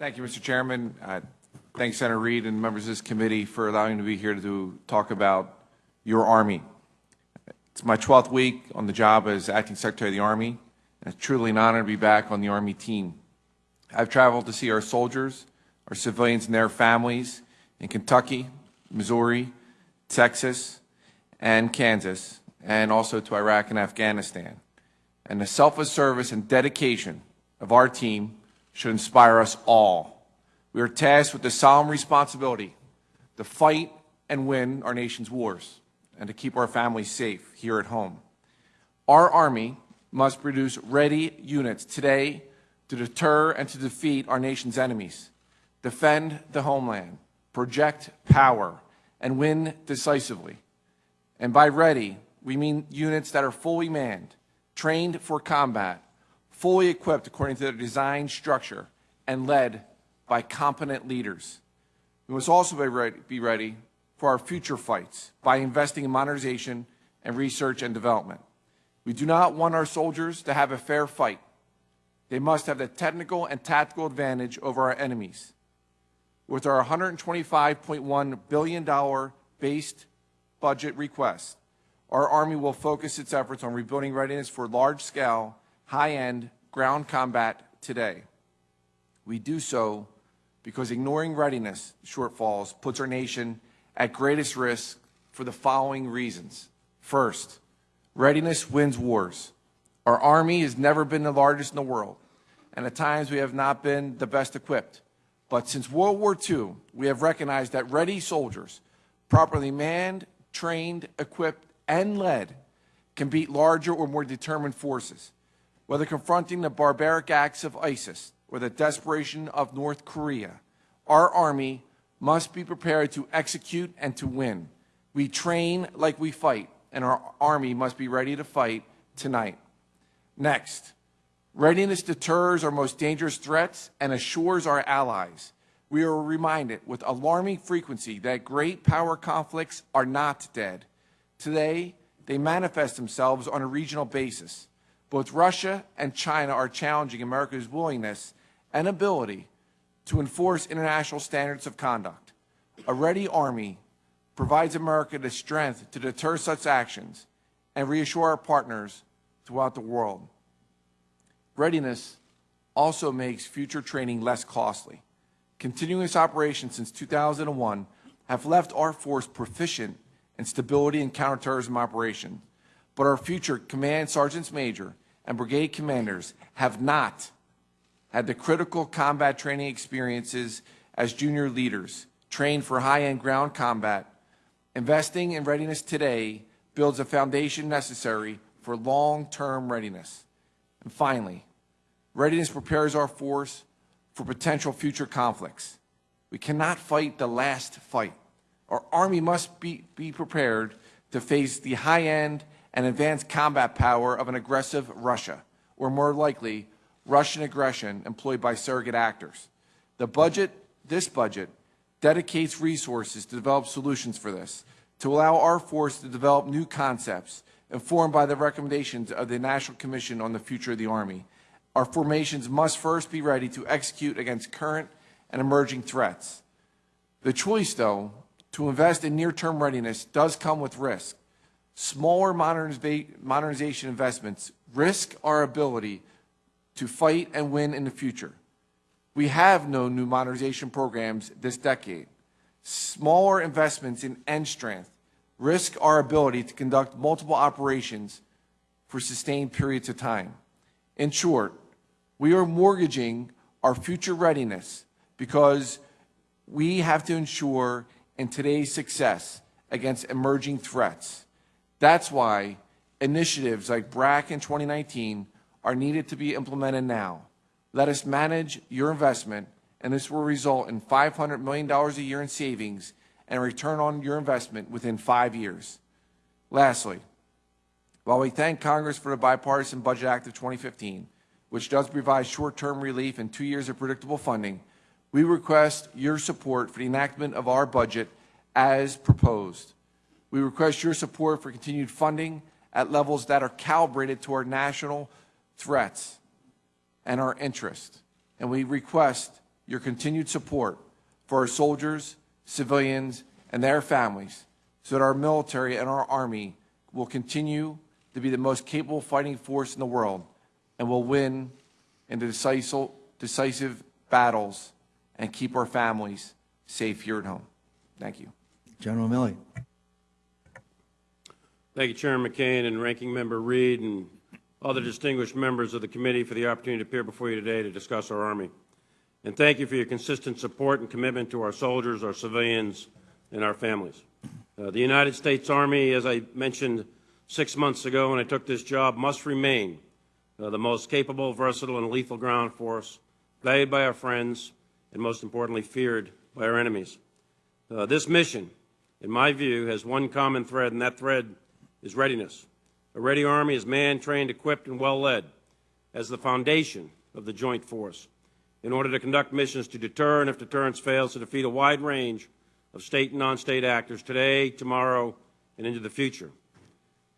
Thank you, Mr. Chairman. Uh, thanks, Senator Reed and members of this committee for allowing me to be here to talk about your Army. It's my 12th week on the job as Acting Secretary of the Army, and it's truly an honor to be back on the Army team. I've traveled to see our soldiers, our civilians and their families in Kentucky, Missouri, Texas, and Kansas, and also to Iraq and Afghanistan. And the selfless service and dedication of our team should inspire us all. We are tasked with the solemn responsibility to fight and win our nation's wars and to keep our families safe here at home. Our Army must produce ready units today to deter and to defeat our nation's enemies, defend the homeland, project power, and win decisively. And by ready, we mean units that are fully manned, trained for combat, fully equipped according to their design structure, and led by competent leaders. We must also be ready, be ready for our future fights by investing in modernization and research and development. We do not want our soldiers to have a fair fight. They must have the technical and tactical advantage over our enemies. With our $125.1 billion based budget request, our Army will focus its efforts on rebuilding readiness for large-scale, high-end ground combat today. We do so because ignoring readiness shortfalls puts our nation at greatest risk for the following reasons. First, readiness wins wars. Our Army has never been the largest in the world, and at times we have not been the best equipped. But since World War II, we have recognized that ready soldiers, properly manned, trained, equipped, and led, can beat larger or more determined forces. Whether confronting the barbaric acts of ISIS or the desperation of North Korea, our Army must be prepared to execute and to win. We train like we fight, and our Army must be ready to fight tonight. Next, readiness deters our most dangerous threats and assures our allies. We are reminded with alarming frequency that great power conflicts are not dead. Today, they manifest themselves on a regional basis. Both Russia and China are challenging America's willingness and ability to enforce international standards of conduct. A ready army provides America the strength to deter such actions and reassure our partners throughout the world. Readiness also makes future training less costly. Continuous operations since 2001 have left our force proficient in stability and counterterrorism operations, but our future command sergeants major and brigade commanders have not had the critical combat training experiences as junior leaders, trained for high-end ground combat. Investing in readiness today builds a foundation necessary for long-term readiness. And finally, readiness prepares our force for potential future conflicts. We cannot fight the last fight. Our Army must be, be prepared to face the high-end and advanced combat power of an aggressive Russia, or more likely, Russian aggression employed by surrogate actors. The budget, this budget, dedicates resources to develop solutions for this, to allow our force to develop new concepts informed by the recommendations of the National Commission on the Future of the Army. Our formations must first be ready to execute against current and emerging threats. The choice, though, to invest in near-term readiness does come with risk. Smaller modernization investments risk our ability to fight and win in the future. We have no new modernization programs this decade. Smaller investments in end strength risk our ability to conduct multiple operations for sustained periods of time. In short, we are mortgaging our future readiness because we have to ensure in today's success against emerging threats. That's why initiatives like BRAC in 2019 are needed to be implemented now. Let us manage your investment, and this will result in $500 million a year in savings and return on your investment within five years. Lastly, while we thank Congress for the Bipartisan Budget Act of 2015, which does provide short-term relief and two years of predictable funding, we request your support for the enactment of our budget as proposed. We request your support for continued funding at levels that are calibrated to our national threats and our interests. And we request your continued support for our soldiers, civilians, and their families so that our military and our Army will continue to be the most capable fighting force in the world and will win in the decisive, decisive battles and keep our families safe here at home. Thank you. General Milley. Thank you, Chairman McCain and Ranking Member Reed and other distinguished members of the committee for the opportunity to appear before you today to discuss our Army. And thank you for your consistent support and commitment to our soldiers, our civilians, and our families. Uh, the United States Army, as I mentioned six months ago when I took this job, must remain uh, the most capable, versatile, and lethal ground force, valued by our friends, and most importantly, feared by our enemies. Uh, this mission, in my view, has one common thread, and that thread is readiness. A ready Army is manned, trained, equipped, and well led as the foundation of the joint force in order to conduct missions to deter and, if deterrence fails, to defeat a wide range of state and non-state actors today, tomorrow, and into the future.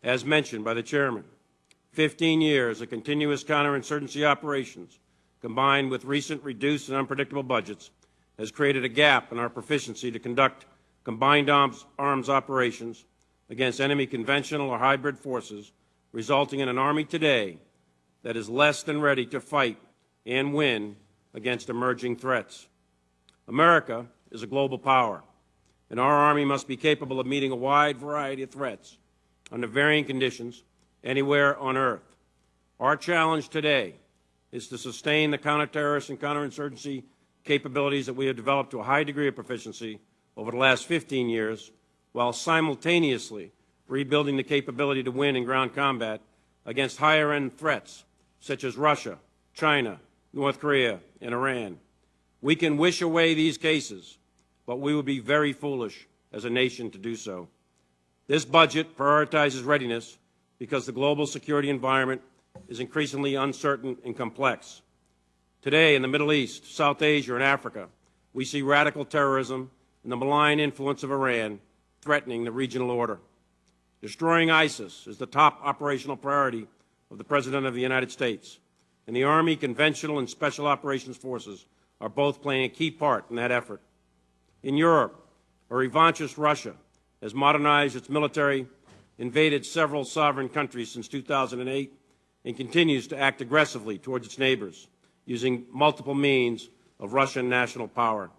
As mentioned by the Chairman, 15 years of continuous counterinsurgency operations, combined with recent reduced and unpredictable budgets, has created a gap in our proficiency to conduct combined arms, arms operations against enemy conventional or hybrid forces, resulting in an Army today that is less than ready to fight and win against emerging threats. America is a global power, and our Army must be capable of meeting a wide variety of threats under varying conditions anywhere on Earth. Our challenge today is to sustain the counterterrorist and counterinsurgency capabilities that we have developed to a high degree of proficiency over the last 15 years while simultaneously rebuilding the capability to win in ground combat against higher-end threats such as Russia, China, North Korea, and Iran. We can wish away these cases, but we would be very foolish as a nation to do so. This budget prioritizes readiness because the global security environment is increasingly uncertain and complex. Today, in the Middle East, South Asia, and Africa, we see radical terrorism and the malign influence of Iran threatening the regional order. Destroying ISIS is the top operational priority of the President of the United States, and the Army, conventional, and special operations forces are both playing a key part in that effort. In Europe, a revanchist Russia has modernized its military, invaded several sovereign countries since 2008, and continues to act aggressively towards its neighbors, using multiple means of Russian national power.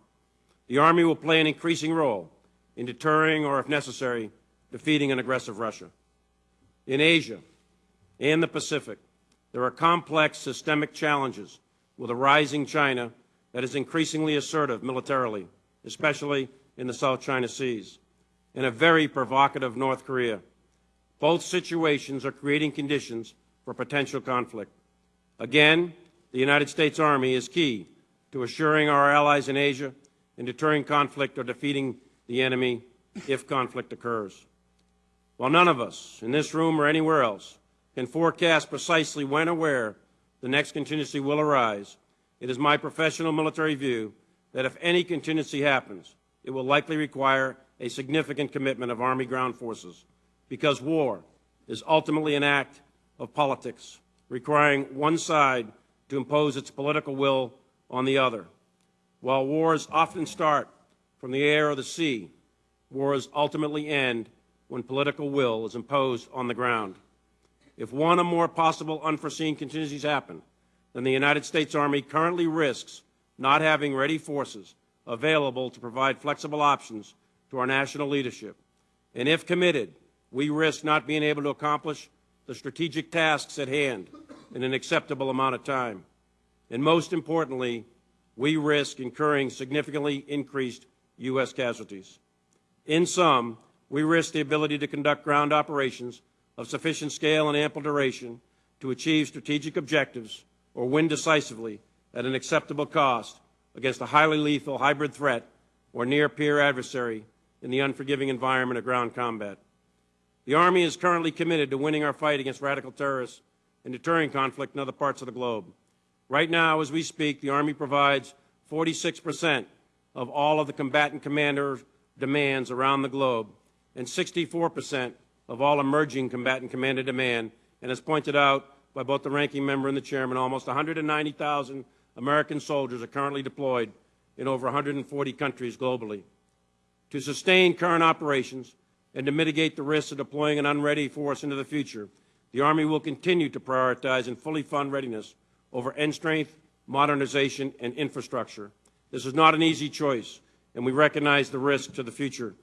The Army will play an increasing role in deterring or, if necessary, defeating an aggressive Russia. In Asia and the Pacific, there are complex systemic challenges with a rising China that is increasingly assertive militarily, especially in the South China Seas, and a very provocative North Korea. Both situations are creating conditions for potential conflict. Again, the United States Army is key to assuring our allies in Asia in deterring conflict or defeating the enemy if conflict occurs. While none of us in this room or anywhere else can forecast precisely when or where the next contingency will arise, it is my professional military view that if any contingency happens, it will likely require a significant commitment of Army ground forces because war is ultimately an act of politics, requiring one side to impose its political will on the other. While wars often start from the air or the sea, wars ultimately end when political will is imposed on the ground. If one or more possible unforeseen contingencies happen, then the United States Army currently risks not having ready forces available to provide flexible options to our national leadership. And if committed, we risk not being able to accomplish the strategic tasks at hand in an acceptable amount of time. And most importantly, we risk incurring significantly increased U.S. casualties. In sum, we risk the ability to conduct ground operations of sufficient scale and ample duration to achieve strategic objectives or win decisively at an acceptable cost against a highly lethal hybrid threat or near-peer adversary in the unforgiving environment of ground combat. The Army is currently committed to winning our fight against radical terrorists and deterring conflict in other parts of the globe. Right now, as we speak, the Army provides 46 percent of all of the combatant commander demands around the globe and 64% of all emerging combatant commander demand. And as pointed out by both the ranking member and the chairman, almost 190,000 American soldiers are currently deployed in over 140 countries globally. To sustain current operations and to mitigate the risks of deploying an unready force into the future, the Army will continue to prioritize and fully fund readiness over end strength, modernization, and infrastructure. This is not an easy choice, and we recognize the risk to the future.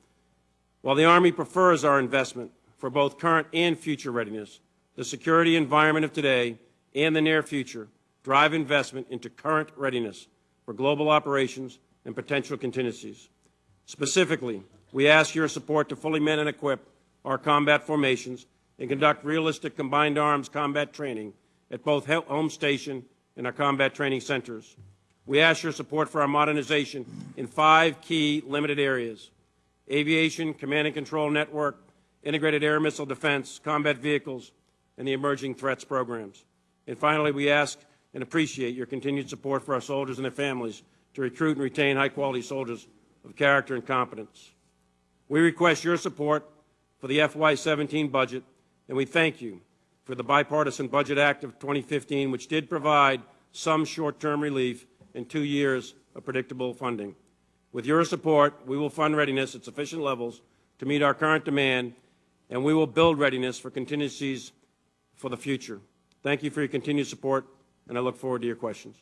While the Army prefers our investment for both current and future readiness, the security environment of today and the near future drive investment into current readiness for global operations and potential contingencies. Specifically, we ask your support to fully man and equip our combat formations and conduct realistic combined arms combat training at both home station and our combat training centers. We ask your support for our modernization in five key limited areas aviation, command and control network, integrated air missile defense, combat vehicles, and the emerging threats programs. And finally, we ask and appreciate your continued support for our soldiers and their families to recruit and retain high-quality soldiers of character and competence. We request your support for the FY17 budget, and we thank you for the Bipartisan Budget Act of 2015, which did provide some short-term relief and two years of predictable funding. With your support, we will fund readiness at sufficient levels to meet our current demand, and we will build readiness for contingencies for the future. Thank you for your continued support, and I look forward to your questions.